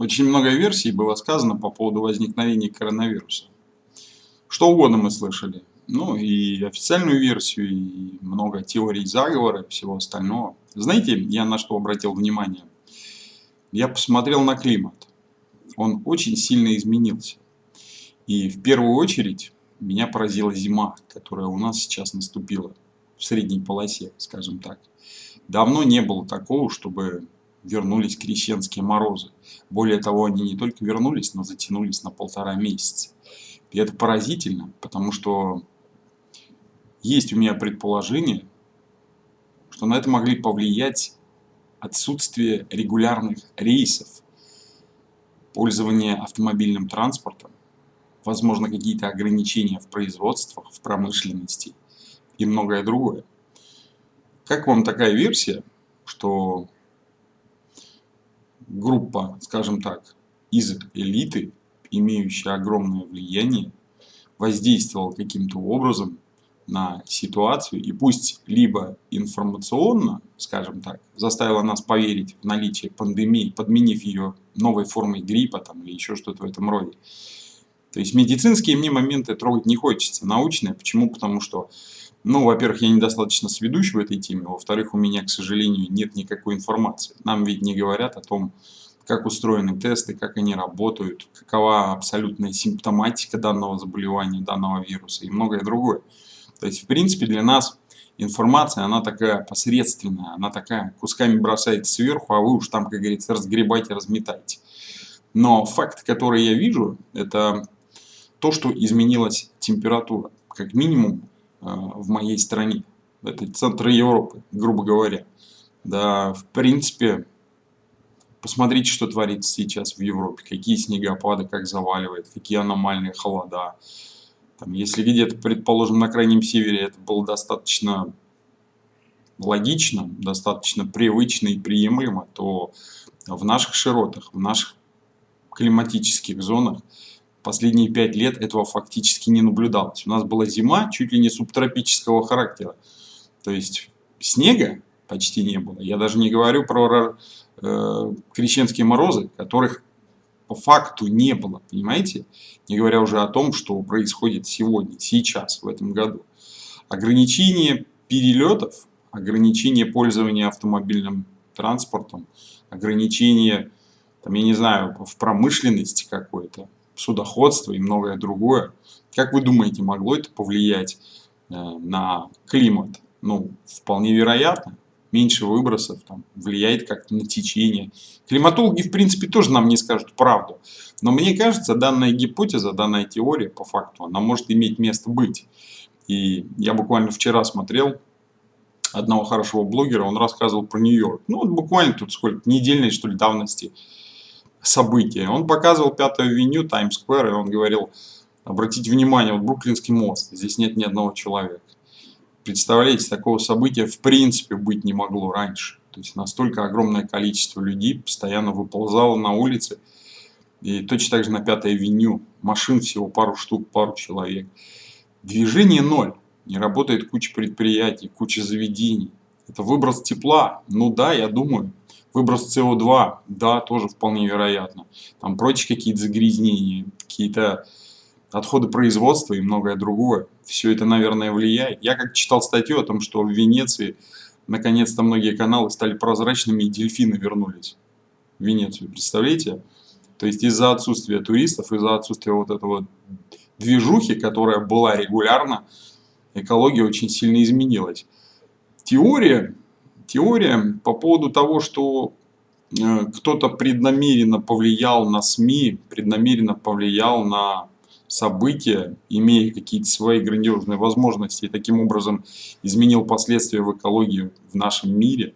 Очень много версий было сказано по поводу возникновения коронавируса. Что угодно мы слышали. Ну и официальную версию, и много теорий заговора всего остального. Знаете, я на что обратил внимание? Я посмотрел на климат. Он очень сильно изменился. И в первую очередь меня поразила зима, которая у нас сейчас наступила в средней полосе, скажем так. Давно не было такого, чтобы вернулись крещенские морозы. Более того, они не только вернулись, но затянулись на полтора месяца. И это поразительно, потому что есть у меня предположение, что на это могли повлиять отсутствие регулярных рейсов, пользование автомобильным транспортом, возможно какие-то ограничения в производствах, в промышленности и многое другое. Как вам такая версия, что группа, скажем так, из элиты, имеющая огромное влияние, воздействовала каким-то образом на ситуацию и пусть либо информационно, скажем так, заставила нас поверить в наличие пандемии, подменив ее новой формой гриппа там, или еще что-то в этом роде. То есть медицинские мне моменты трогать не хочется, научные. Почему? Потому что, ну, во-первых, я недостаточно сведущ в этой теме, во-вторых, у меня, к сожалению, нет никакой информации. Нам ведь не говорят о том, как устроены тесты, как они работают, какова абсолютная симптоматика данного заболевания, данного вируса и многое другое. То есть, в принципе, для нас информация, она такая посредственная, она такая кусками бросается сверху, а вы уж там, как говорится, разгребайте, разметайте. Но факт, который я вижу, это то, что изменилась температура, как минимум в моей стране. Это центр Европы, грубо говоря. Да, в принципе, посмотрите, что творится сейчас в Европе. Какие снегопады, как заваливает, какие аномальные холода. Там, если где-то, предположим, на крайнем севере это было достаточно логично, достаточно привычно и приемлемо, то в наших широтах, в наших климатических зонах последние пять лет этого фактически не наблюдалось. У нас была зима чуть ли не субтропического характера. То есть снега почти не было. Я даже не говорю про э, крещенские морозы, которых по факту не было, понимаете? Не говоря уже о том, что происходит сегодня, сейчас, в этом году. Ограничение перелетов, ограничение пользования автомобильным транспортом, ограничение, там, я не знаю, в промышленности какой-то, судоходство и многое другое. Как вы думаете, могло это повлиять э, на климат? Ну, вполне вероятно меньше выбросов, там, влияет как-то на течение. Климатологи, в принципе, тоже нам не скажут правду. Но мне кажется, данная гипотеза, данная теория, по факту, она может иметь место быть. И я буквально вчера смотрел одного хорошего блогера, он рассказывал про Нью-Йорк. Ну, вот буквально тут сколько, недельной, что ли, давности события. Он показывал Пятую авеню, Таймс-сквер, и он говорил, обратите внимание, вот Бруклинский мост, здесь нет ни одного человека. Представляете, такого события в принципе быть не могло раньше. То есть настолько огромное количество людей постоянно выползало на улице. И точно так же на Пятой авеню. Машин всего пару штук, пару человек. Движение ноль. Не работает куча предприятий, куча заведений. Это выброс тепла. Ну да, я думаю. Выброс СО2, да, тоже вполне вероятно. Там прочие какие-то загрязнения, какие-то отходы производства и многое другое. Все это, наверное, влияет. Я как читал статью о том, что в Венеции наконец-то многие каналы стали прозрачными и дельфины вернулись в Венецию. Представляете? То есть из-за отсутствия туристов, из-за отсутствия вот этого движухи, которая была регулярно, экология очень сильно изменилась. Теория, теория по поводу того, что э, кто-то преднамеренно повлиял на СМИ, преднамеренно повлиял на события, имея какие-то свои грандиозные возможности, и таким образом изменил последствия в экологии в нашем мире,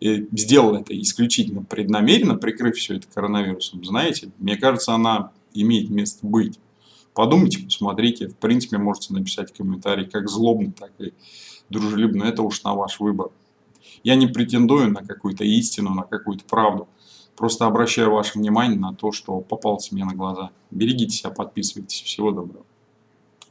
сделал это исключительно преднамеренно, прикрыв все это коронавирусом, знаете, мне кажется, она имеет место быть. Подумайте, посмотрите, в принципе, можете написать комментарий, как злобно, так и дружелюбно, это уж на ваш выбор. Я не претендую на какую-то истину, на какую-то правду. Просто обращаю ваше внимание на то, что попалось мне на глаза. Берегите себя, подписывайтесь. Всего доброго.